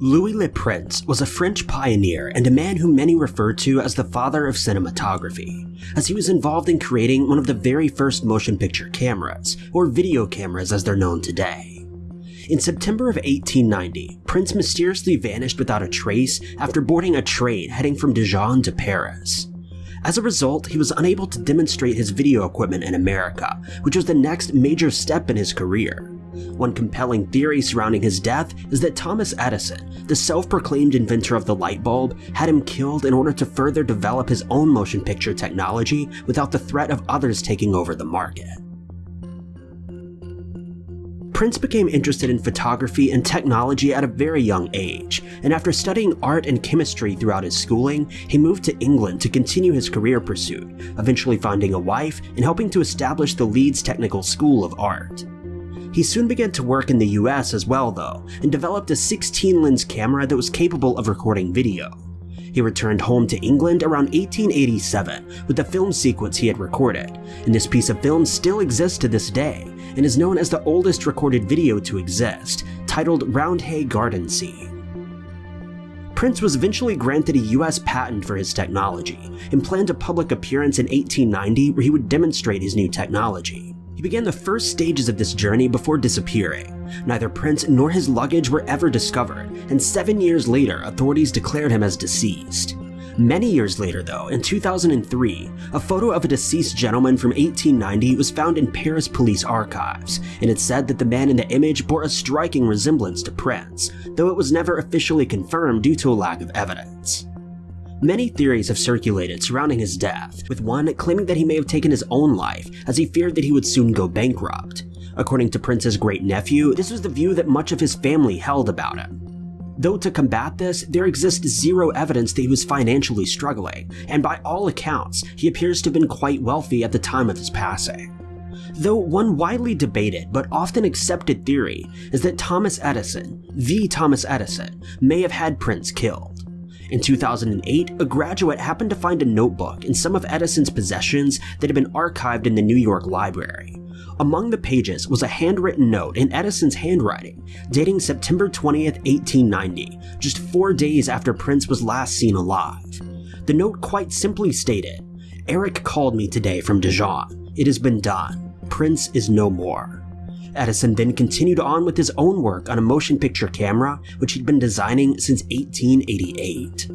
Louis Le Prince was a French pioneer and a man whom many refer to as the father of cinematography, as he was involved in creating one of the very first motion picture cameras, or video cameras as they're known today. In September of 1890, Prince mysteriously vanished without a trace after boarding a train heading from Dijon to Paris. As a result, he was unable to demonstrate his video equipment in America, which was the next major step in his career. One compelling theory surrounding his death is that Thomas Edison, the self-proclaimed inventor of the light bulb, had him killed in order to further develop his own motion picture technology without the threat of others taking over the market. Prince became interested in photography and technology at a very young age, and after studying art and chemistry throughout his schooling, he moved to England to continue his career pursuit, eventually finding a wife and helping to establish the Leeds Technical School of Art. He soon began to work in the US as well though, and developed a 16 lens camera that was capable of recording video. He returned home to England around 1887 with the film sequence he had recorded, and this piece of film still exists to this day, and is known as the oldest recorded video to exist, titled Roundhay Garden Scene. Prince was eventually granted a US patent for his technology, and planned a public appearance in 1890 where he would demonstrate his new technology began the first stages of this journey before disappearing. Neither Prince nor his luggage were ever discovered, and seven years later authorities declared him as deceased. Many years later though, in 2003, a photo of a deceased gentleman from 1890 was found in Paris police archives, and it said that the man in the image bore a striking resemblance to Prince, though it was never officially confirmed due to a lack of evidence. Many theories have circulated surrounding his death, with one claiming that he may have taken his own life as he feared that he would soon go bankrupt. According to Prince's great-nephew, this was the view that much of his family held about him. Though to combat this, there exists zero evidence that he was financially struggling, and by all accounts, he appears to have been quite wealthy at the time of his passing. Though one widely debated but often accepted theory is that Thomas Edison, the Thomas Edison, may have had Prince killed. In 2008, a graduate happened to find a notebook in some of Edison's possessions that had been archived in the New York Library. Among the pages was a handwritten note in Edison's handwriting, dating September 20th, 1890, just four days after Prince was last seen alive. The note quite simply stated, Eric called me today from Dijon. It has been done. Prince is no more. Edison then continued on with his own work on a motion picture camera, which he'd been designing since 1888.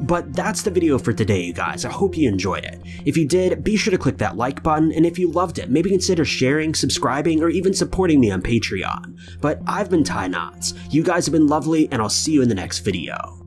But that's the video for today, you guys. I hope you enjoyed it. If you did, be sure to click that like button, and if you loved it, maybe consider sharing, subscribing, or even supporting me on Patreon. But I've been Ty Knots. You guys have been lovely, and I'll see you in the next video.